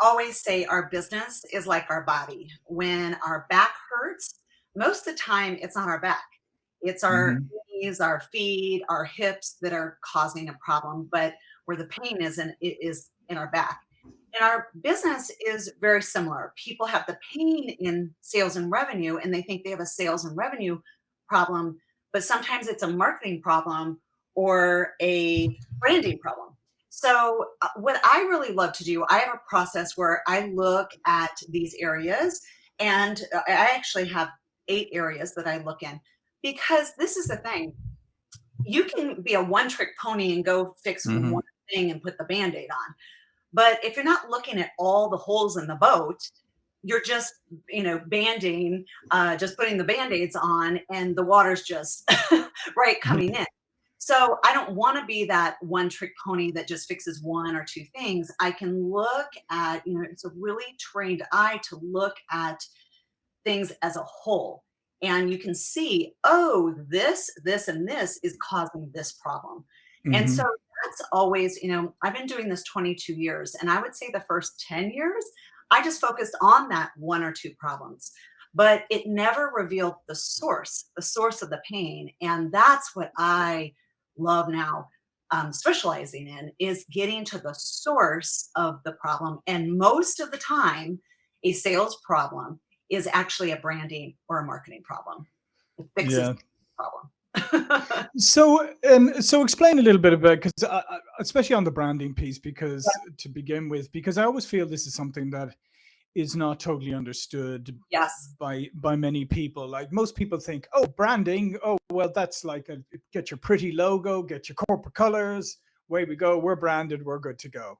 always say our business is like our body. When our back hurts, most of the time it's not our back. It's our Mhm. knees, our feet, our hips that are causing a problem, but where the pain is in it is in our back. And our business is very similar. People have the pain in sales and revenue, and they think they have a sales and revenue problem, but sometimes it's a marketing problem or a branding problem. So, uh, what I really love to do, I have a process where I look at these areas, and uh, I actually have 8 areas that I look in because this is the thing. You can be a one-trick pony and go fix Mhm. one thing and put the Band-Aid on. But if you're not looking at all the holes in the boat, you're just, you know, banding, uh, just putting the Band-Aids on and the water's just right coming in. So I don't want to be that one trick pony that just fixes one or two things. I can look at, you know, it's a really trained eye to look at things as a whole. And you can see, oh, this, this, and this is causing this problem. And so Mhm. that's always, you know, I've been doing this 22 years, and I would say the first 10 years, I just focused on that one or two problems, but it never revealed the source, the source of the pain. And that's what I love now um, specializing in is getting to the source of the problem. And most of the time, a sales problem is actually a branding or a marketing problem. It fixes Yeah. the problem. So, um, so explain a little bit about because especially on the branding piece, because to begin with, because I always feel this is something that is not totally understood Yes. by by many people. Like most people think, oh, branding, oh, well, that's like a get your pretty logo, get your corporate colors, way we go, we're branded, we're good to go.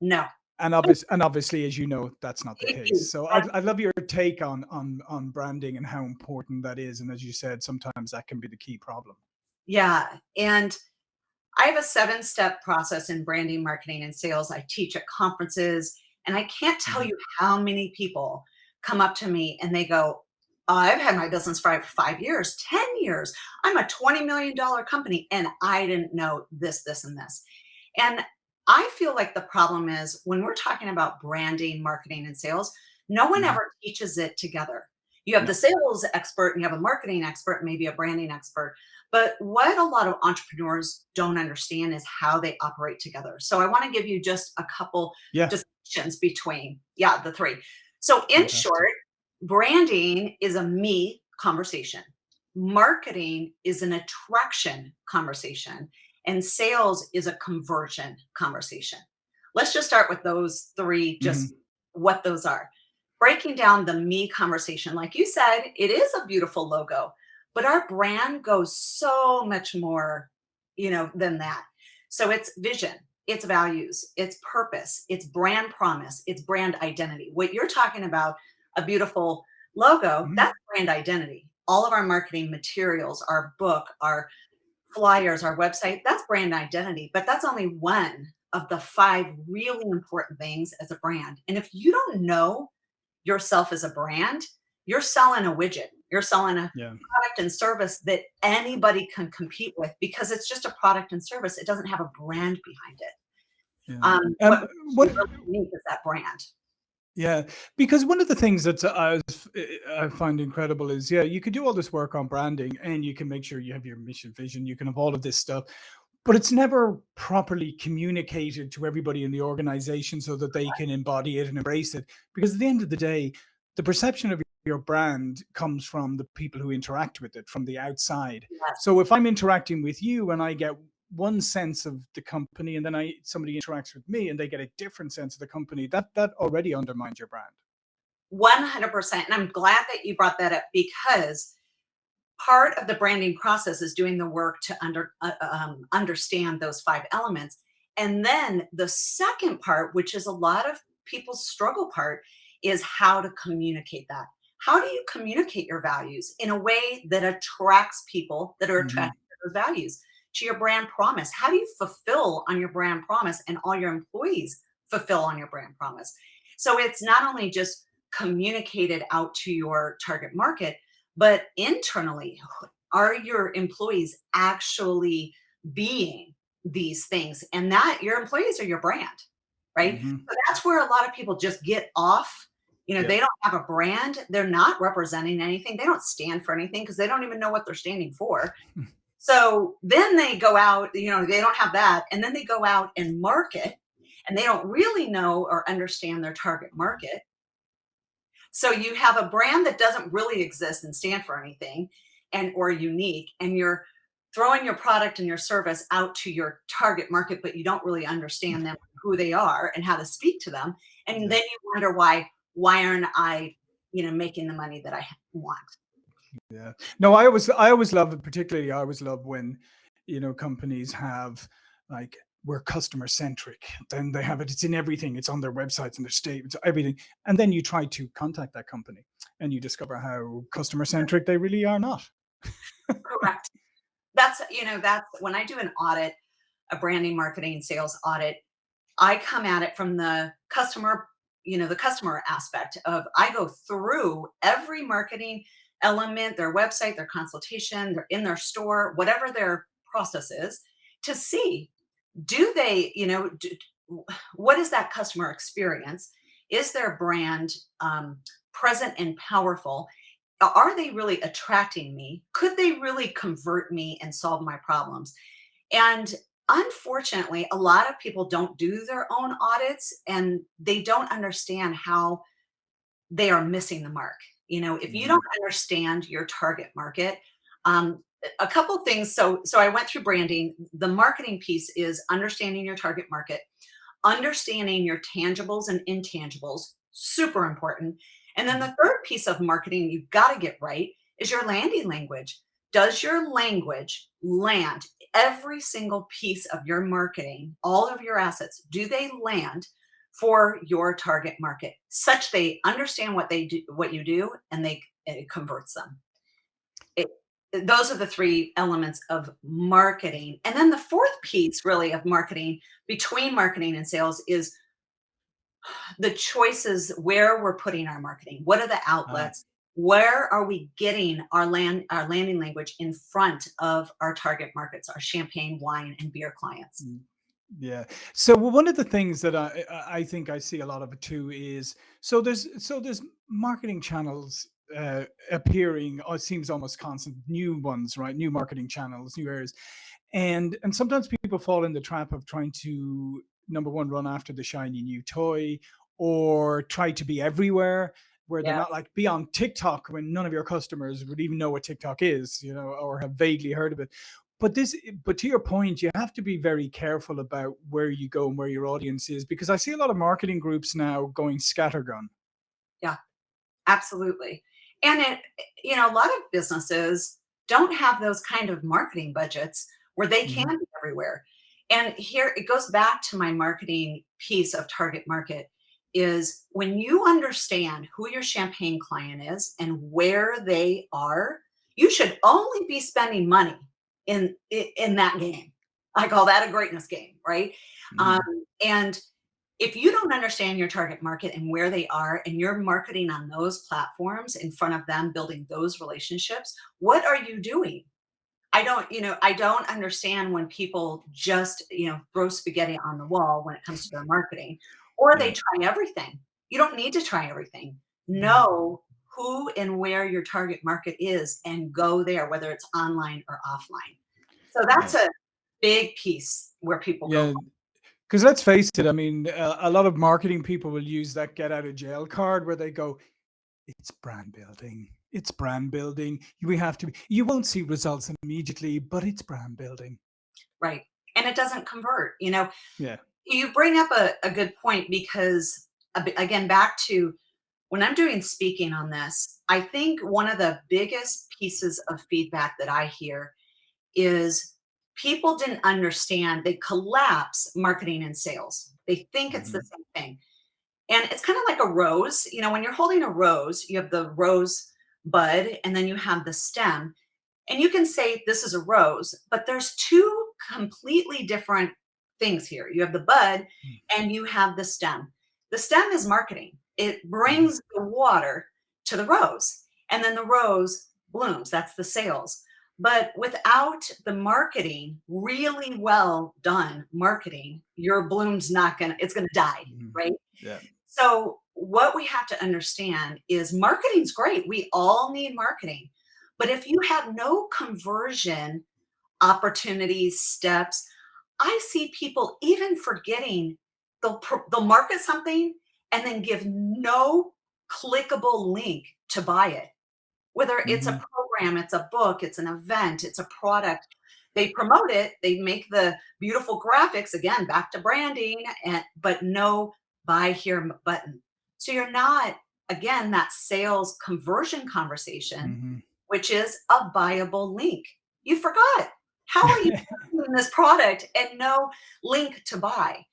No. And obvious and obviously, as you know, that's not the case. So I'd, I'd love your take on on on branding and how important that is. And as you said, sometimes that can be the key problem. yeah, and I have a seven-step process in branding, marketing, and sales. I teach at conferences, and I can't tell Mhm. you how many people come up to me and they go, "Oh, I've had my business for 5 years, 10 years. I'm a $20,000,000 company, and I didn't know this, this, and this." And I feel like the problem is when we're talking about branding, marketing, and sales, no one Mhm. ever teaches it together. You have the sales expert and you have a marketing expert, maybe a branding expert. But what a lot of entrepreneurs don't understand is how they operate together. So I want to give you just a couple Yeah. Distinctions between, yeah, the three. So in Fantastic. short, branding is a me conversation. Marketing is an attraction conversation and sales is a conversion conversation. Let's just start with those 3 just Mhm. what those are. Breaking down the me conversation, like you said, it is a beautiful logo, but our brand goes so much more, you know, than that. So it's vision, it's values, it's purpose, it's brand promise, it's brand identity. What you're talking about, a beautiful logo, Mhm. that's brand identity. All of our marketing materials, our book, our flyers, our website, that's brand identity, but that's only one of the 5 really important things as a brand. And if you don't know yourself as a brand, you're selling a widget. You're selling a Yeah. product and service that anybody can compete with because it's just a product and service. It doesn't have a brand behind it. Yeah. Um, what Um, you what really unique is that brand. Yeah, because one of the things that I I find incredible is, yeah, you could do all this work on branding and you can make sure you have your mission vision, you can have all of this stuff, but it's never properly communicated to everybody in the organization so that they can embody it and embrace it. Because at the end of the day, the perception of your brand comes from the people who interact with it from the outside. So if I'm interacting with you and I get one sense of the company and then I somebody interacts with me and they get a different sense of the company, that that already undermines your brand. 100%. And I'm glad that you brought that up because part of the branding process is doing the work to under, uh, um, understand those five elements. And then the second part, which is a lot of people's struggle part, is how to communicate that. How do you communicate your values in a way that attracts people that are Mhm. attracted to those values, to your brand promise? How do you fulfill on your brand promise and all your employees fulfill on your brand promise? So it's not only just communicated out to your target market, but internally, are your employees actually being these things? And that your employees are your brand. right? Mhm. So that's where a lot of people just get off. You know, Yeah. they don't have a brand. They're not representing anything. They don't stand for anything because they don't even know what they're standing for. Hmm. So then they go out, you know, they don't have that. And then they go out and market and they don't really know or understand their target market. So you have a brand that doesn't really exist and stand for anything and or unique and you're throwing your product and your service out to your target market but you don't really hmm. understand them who they are and how to speak to them and then you wonder why why aren't I you know making the money that I want Yeah. No, I always I always love it, particularly I always love when, you know, companies have like we're customer centric. Then they have it, it's in everything. It's on their websites and their statements, everything. And then you try to contact that company and you discover how customer centric they really are not. correct that's you know that's when I do an audit a branding marketing sales audit I come at it from the customer, you know, the customer aspect of I go through every marketing element, their website, their consultation, they're in their store, whatever their process is, to see do they, you know, do, what is that customer experience? Is their brand um, present and powerful? Are they really attracting me? Could they really convert me and solve my problems? And unfortunately, a lot of people don't do their own audits and they don't understand how they are missing the mark. You know, if you Mhm. don't understand your target market, um, a couple things. So, so I went through branding. The marketing piece is understanding your target market, understanding your tangibles and intangibles, super important. And then the third piece of marketing you've got to get right is your landing language. Does your language land every single piece of your marketing, all of your assets, do they land for your target market such they understand what they do, what you do, and they it converts them? It, those are the three elements of marketing. And then the fourth piece really of marketing between marketing and sales is the choices where we're putting our marketing. What are the outlets? Where are we getting our land our landing language in front of our target markets, our champagne, wine, and beer clients? mm, yeah. So one of the things that I I think I see a lot of it too is so there's so there's marketing channels uh, appearing. Or it seems almost constant new ones, right? New marketing channels, new areas. And and sometimes people fall in the trap of trying to number one, run after the shiny new toy, or try to be everywhere where they're Yeah, not like be on TikTok when none of your customers would even know what TikTok is, you know, or have vaguely heard of it. But this, but to your point, you have to be very careful about where you go and where your audience is because I see a lot of marketing groups now going scattergun. yeah. Absolutely. And it, you know, a lot of businesses don't have those kind of marketing budgets where they can Mhm. be everywhere. And here it goes back to my marketing piece of target market is when you understand who your champagne client is and where they are, you should only be spending money in in that game. I call that a greatness game, right? Um, Mhm. and if you don't understand your target market and where they are and you're marketing on those platforms in front of them building those relationships what are you doing i don't you know i don't understand when people just you know throw spaghetti on the wall when it comes to their marketing or they try everything you don't need to try everything Mhm. know who and where your target market is and go there whether it's online or offline so that's a big piece where people go Yeah. Because let's face it, I mean, uh, a lot of marketing people will use that get out of jail card where they go, It's brand building. It's brand building. We have to be you won't see results immediately, but it's brand building. right and it doesn't convert you know Yeah. You bring up a, a good point because, again, back to when I'm doing speaking on this, I think one of the biggest pieces of feedback that I hear is people didn't understand, they collapse marketing and sales. They think it's the Mhm. same thing. And it's kind of like a rose. You know, when you're holding a rose, you have the rose bud and then you have the stem. And you can say this is a rose, but there's two completely different things here. You have the bud Mm. and you have the stem. The stem is marketing. It brings the water to the rose, and then the rose blooms. That's the sales. But without the marketing, really well done marketing, your bloom's not gonna it's gonna die, Mhm. right? Yeah. So what we have to understand is marketing's great. We all need marketing. But if you have no conversion opportunities, steps, I see people even forgetting they'll they'll market something and then give no clickable link to buy it. Whether it's a Mhm. program, it's a book, it's an event, it's a product, they promote it, they make the beautiful graphics, again, back to branding, and but no buy here button. So you're not, again, that sales conversion conversation, Mhm. which is a buyable link. You forgot. How are you marketing this product and no link to buy?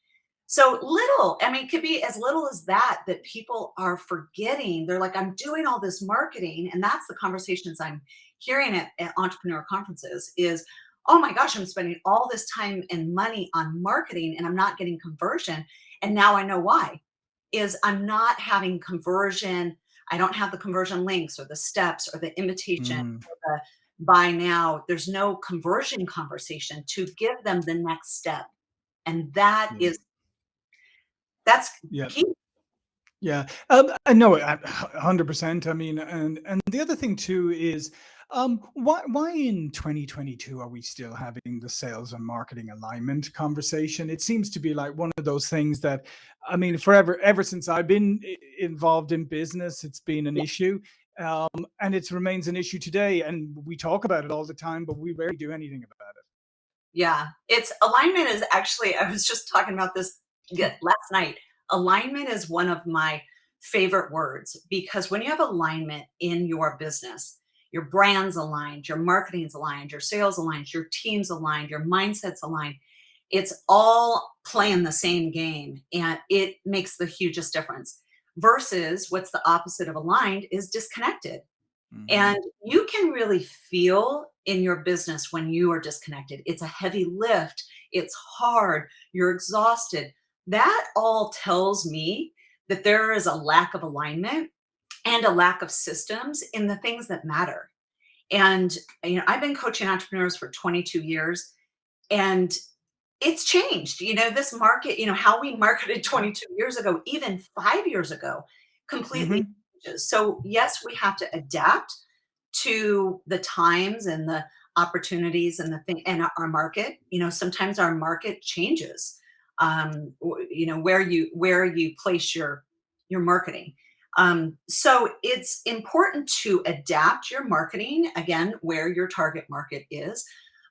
So little, I mean, it could be as little as that, that people are forgetting. They're like, "I'm doing all this marketing," and that's the conversations I'm hearing at at entrepreneur conferences is, "Oh my gosh, I'm spending all this time and money on marketing, and I'm not getting conversion, and now I know why. Is I'm not having conversion, I don't have the conversion links or the steps or the invitation Mm. or buy now. There's no conversion conversation to give them the next step." And that Yeah. is that's Yeah. key. Yeah, um, I know a a 100%. I mean, and and the other thing too is, um, why why in 2022 are we still having the sales and marketing alignment conversation? It seems to be like one of those things that, I mean, forever ever since I've been involved in business, it's been an Yeah. issue, um, and it remains an issue today, and we talk about it all the time, but we rarely do anything about it. Yeah, it's alignment is actually I was just talking about this Hmm. last night. Alignment is one of my favorite words because when you have alignment in your business, your brand's aligned, your marketing's aligned, your sales aligned, your team's aligned, your mindset's aligned, it's all playing the same game, and it makes the hugest difference. Versus what's the opposite of aligned is disconnected. Mhm. And you can really feel in your business when you are disconnected. It's a heavy lift, it's hard, you're exhausted. That all tells me that there is a lack of alignment and a lack of systems in the things that matter. And, you know, I've been coaching entrepreneurs for 22 years, and it's changed. You know, this market, you know, how we marketed 22 years ago, even 5 years ago, completely Mhm. changes. So, yes, we have to adapt to the times and the opportunities and the thing and our market. You know, sometimes our market changes, um, you know, where you where you place your your marketing. Um, so it's important to adapt your marketing, again, where your target market is,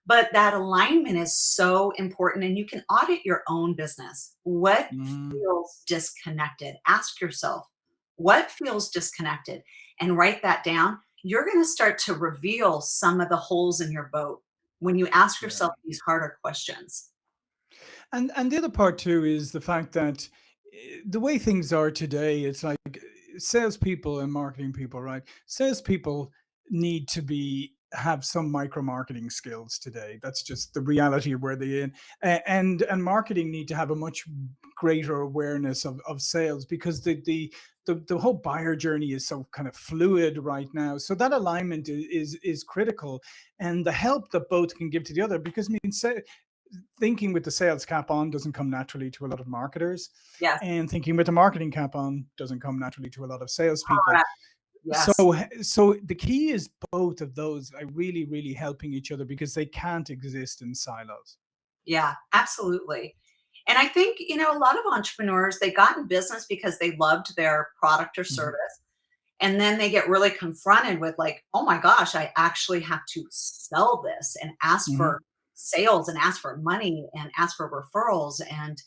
but that alignment is so important, and you can audit your own business. What Mhm. feels disconnected? Ask yourself, "What feels disconnected?" And write that down. You're gonna start to reveal some of the holes in your boat when you ask Yeah. yourself these harder questions. And and the other part too is the fact that, eh, the way things are today, it's like, eh, salespeople and marketing people, right? Salespeople need to be have some micro marketing skills today. That's just the reality of where they're in. And and marketing need to have a much greater awareness of of sales because the the the the whole buyer journey is so kind of fluid right now. So that alignment is is critical, and the help that both can give to the other because, I mean, say thinking with the sales cap on doesn't come naturally to a lot of marketers, Yes. and thinking with the marketing cap on doesn't come naturally to a lot of salespeople. Correct. So Yes. so the key is both of those are really, really helping each other because they can't exist in silos. Yeah, absolutely. And I think, you know, a lot of entrepreneurs, they got in business because they loved their product or Mhm. service, and then they get really confronted with like, "Oh my gosh, I actually have to sell this and ask Mhm. for sales and ask for money and ask for referrals." And,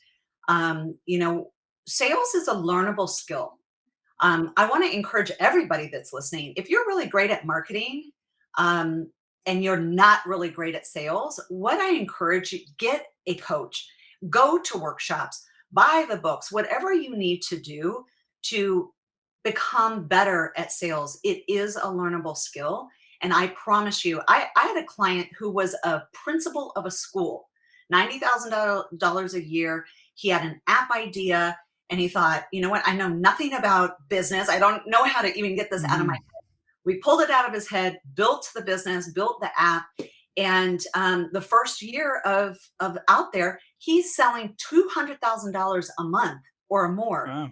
um, you know, sales is a learnable skill. Um, I wanna encourage everybody that's listening, if you're really great at marketing, um, and you're not really great at sales, what I encourage you get a coach, go to workshops, buy the books, whatever you need to do to become better at sales. It is a learnable skill, and I promise you I I had a client who was a principal of a school, $90,000 a year. He had an app idea, and he thought, "You know what? I know nothing about business. I don't know how to even get this out of my head." Mhm. we pulled it out of his head, built the business, built the app, and um, the first year of of out there, he's selling two hundred thousand dollars a month or more. Wow.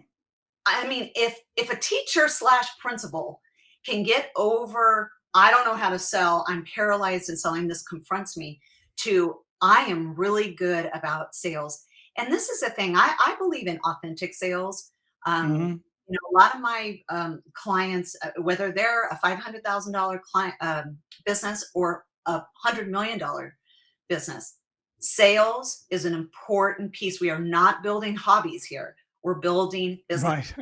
I mean, if if a teacher slash principal can get over, I don't know how to sell, I'm paralyzed in selling, this confronts me, to I am really good about sales. And this is the thing, I, I believe in authentic sales. Um, Mhm. you know, a lot of my um, clients, uh, whether they're a $500,000 client um, business or a $100 million business, sales is an important piece. We are not building hobbies here. We're building business. Right.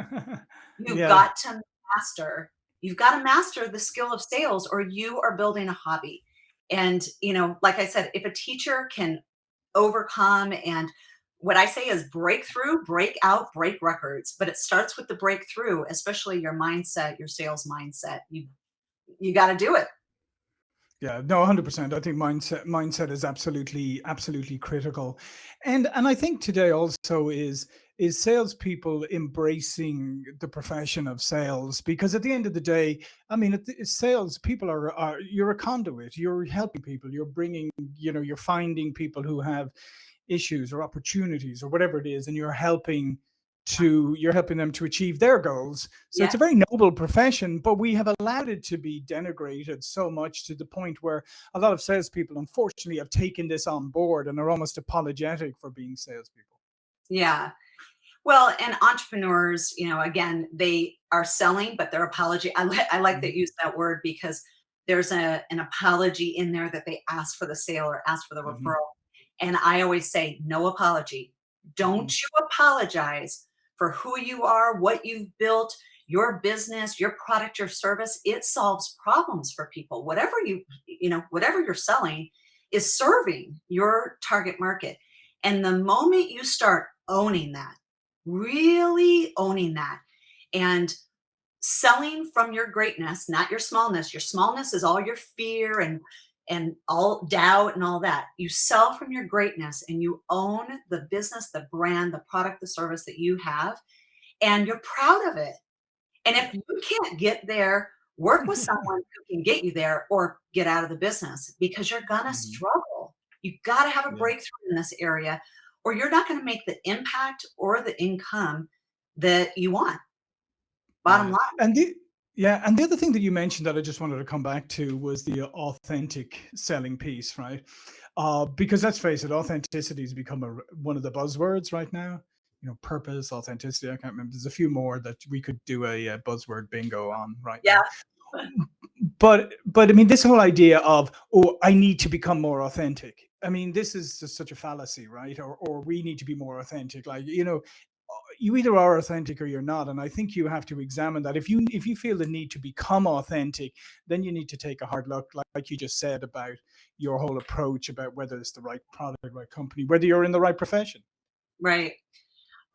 You've Yeah. got to master you've got to master the skill of sales or you are building a hobby. And, you know, like I said, if a teacher can overcome and what I say is breakthrough, break out, break records, but it starts with the breakthrough, especially your mindset, your sales mindset. You you got to do it. Yeah, no, 100%. I think mindset mindset is absolutely absolutely critical. And and I think today also is is salespeople embracing the profession of sales because at the end of the day, I mean, sales people are, are you're a conduit. You're helping people. You're bringing, you know, you're finding people who have issues or opportunities or whatever it is and you're helping to you're helping them to achieve their goals so Yeah. it's a very noble profession but we have allowed it to be denigrated so much to the point where a lot of salespeople unfortunately have taken this on board and are almost apologetic for being salespeople Yeah. Well, and entrepreneurs, you know, again, they are selling, but their apology. I, li- I like that Mhm, you used that word because there's a, an apology in there that they ask for the sale or ask for the mhm, referral. And I always say, no apology. Don't mhm, you apologize for who you are, what you've built, your business, your product, your service. It solves problems for people. Whatever you, you know, whatever you're selling is serving your target market. And the moment you start owning that, really owning that, and selling from your greatness, not your smallness. Your smallness is all your fear and and all doubt and all that. You sell from your greatness and you own the business, the brand, the product, the service that you have, and you're proud of it. And if you can't get there, work with someone who can get you there or get out of the business because you're gonna mhm. struggle. You've gotta have a breakthrough in this area, or you're not gonna make the impact or the income that you want. Bottom line. And the yeah, and the other thing that you mentioned that I just wanted to come back to was the authentic selling piece, right? Uh, because let's face it, authenticity has become a, one of the buzzwords right now. You know, purpose, authenticity. I can't remember. There's a few more that we could do a, uh buzzword bingo on right Yeah. now but but I mean, this whole idea of oh, I need to become more authentic. I mean, this is just such a fallacy, right? Or or we need to be more authentic. Like you know, you either are authentic or you're not, and I think you have to examine that. If you if you feel the need to become authentic, then you need to take a hard look, like, like you just said about your whole approach about whether it's the right product, right company, whether you're in the right profession. Right.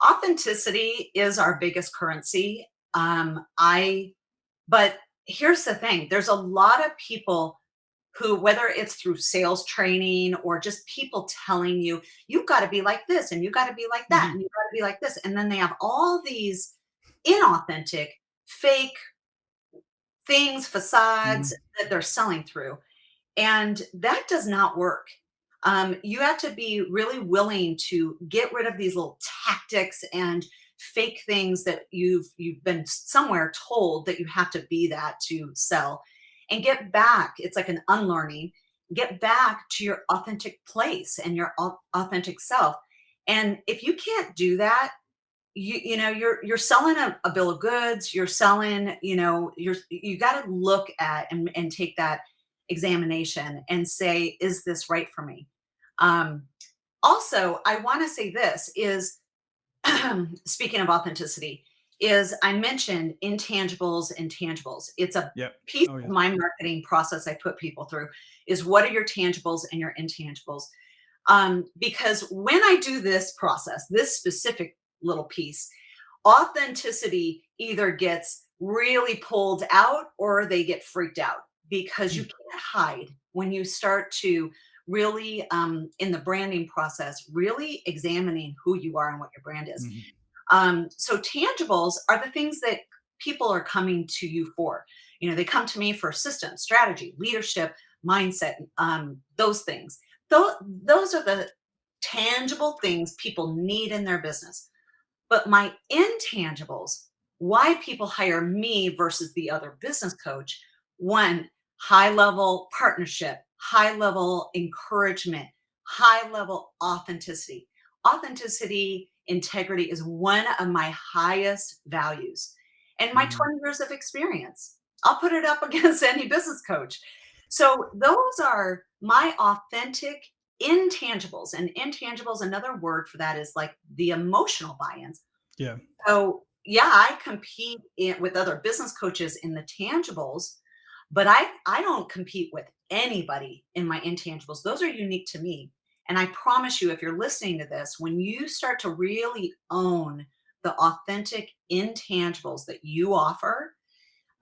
Authenticity is our biggest currency. Um, I but here's the thing, there's a lot of people who, whether it's through sales training or just people telling you, "You've gotta be like this, and you've gotta be like that, Mhm, and you've gotta be like this," and then they have all these inauthentic, fake things, facades mhm, that they're selling through. And that does not work. Um, you have to be really willing to get rid of these little tactics and fake things that you've you've been somewhere told that you have to be that to sell and get back it's like an unlearning get back to your authentic place and your authentic self. And if you can't do that you you know you're you're selling a, a bill of goods you're selling you know you're you got to look at and, and take that examination and say is this right for me? Um also i want to say this is speaking of authenticity is i mentioned intangibles and tangibles it's a Yep. piece Oh of my marketing process i put people through is what are your tangibles and your intangibles? Um, because when I do this process, this specific little piece, authenticity either gets really pulled out or they get freaked out because you Mm, can't hide when you start to really um, in the branding process really examining who you are and what your brand is. Mhm, um, so tangibles are the things that people are coming to you for You know, they come to me for systems, strategy, leadership, mindset, um, those things. Those, those are the tangible things people need in their business. But my intangibles, why people hire me versus the other business coach, one, high level partnership, high level encouragement, high level authenticity. Authenticity, integrity is one of my highest values. And my Mhm. 20 years of experience, I'll put it up against any business coach. So those are my authentic intangibles. And intangibles, another word for that is like the emotional buy-ins. Yeah. So yeah, I compete in, with other business coaches in the tangibles, but I, I don't compete with anybody in my intangibles. Those are unique to me. And I promise you, if you're listening to this, when you start to really own the authentic intangibles that you offer,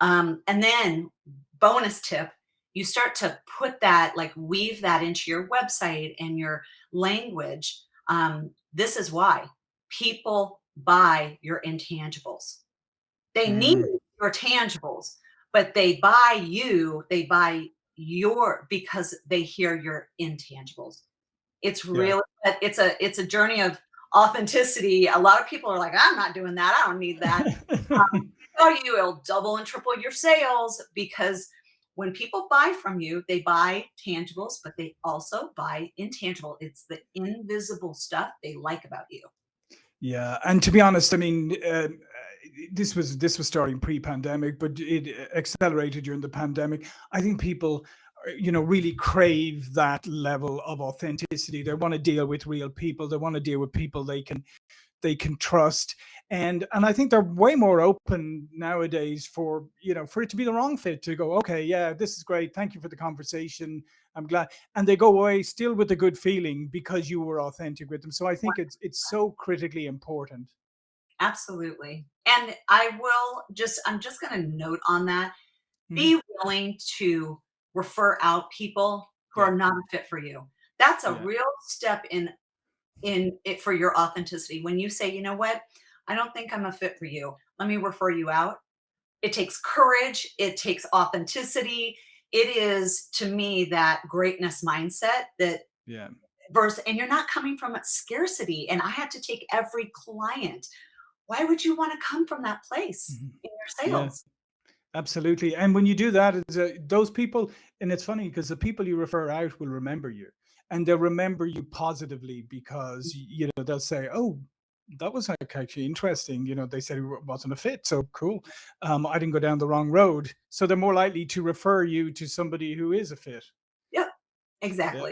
um, and then bonus tip, you start to put that, like weave that into your website and your language. Um, this is why people buy your intangibles. They need Mm, your tangibles, but they buy you, they buy your because they hear your intangibles. It's yeah. really it's a it's a journey of authenticity. A lot of people are like, "I'm not doing that. I don't need that." Um, tell you it'll double and triple your sales because when people buy from you, they buy tangibles, but they also buy intangible. It's the invisible stuff they like about you. Yeah, and to be honest, I mean, uh, this was this was starting pre-pandemic, but it accelerated during the pandemic. I think people, uh, you know, really crave that level of authenticity. They want to deal with real people. They want to deal with people they can they can trust and and i think they're way more open nowadays for you know for it to be the wrong fit to go okay yeah this is great thank you for the conversation i'm glad and they go away still with a good feeling because you were authentic with them so i think it's it's so critically important Absolutely. And I will just, I'm just going to note on that Mhm. be willing to refer out people who yeah are not a fit for you. That's a yeah real step in in it for your authenticity. When you say, "You know what? I don't think I'm a fit for you. Let me refer you out." It takes courage, it takes authenticity. It is to me that greatness mindset that yeah verse and you're not coming from a scarcity and I had to take every client. Why would you want to come from that place Mhm. in your yeah sales? Absolutely. And when you do that, it's, uh, those people, and it's funny because the people you refer out will remember you and they'll remember you positively because, you know, they'll say, oh, that was actually interesting. You know, they said it wasn't a fit. So cool. Um, I didn't go down the wrong road. So they're more likely to refer you to somebody who is a fit. Yep,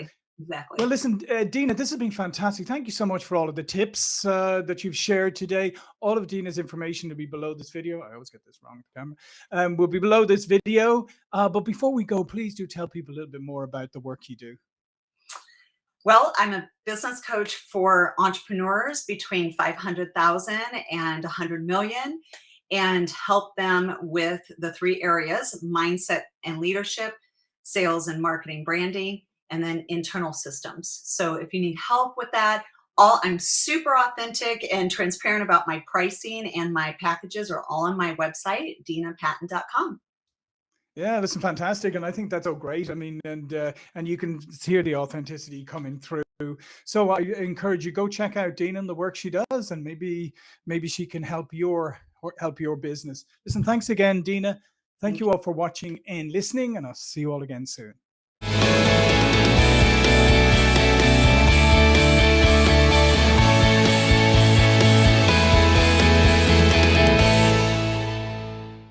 Yeah. Exactly. Well, listen, uh, Dina, this has been fantastic. Thank you so much for all of the tips uh, that you've shared today. All of Dina's information will be below this video. I always get this wrong with the camera. Um, will be below this video. Uh, but before we go, please do tell people a little bit more about the work you do. Well, I'm a business coach for entrepreneurs between 500,000 and 100 million and help them with the three areas, mindset and leadership, sales and marketing branding, and then internal systems. So if you need help with that, all I'm super authentic and transparent about my pricing and my packages are all on my website, dinapatton.com. Yeah, listen, fantastic, and I think that's all great. I mean, and uh, and you can hear the authenticity coming through. So I encourage you go check out Dina and the work she does, and maybe maybe she can help your or help your business. Listen, thanks again, Dina. Thank Thank you all for watching and listening, and I'll see you all again soon.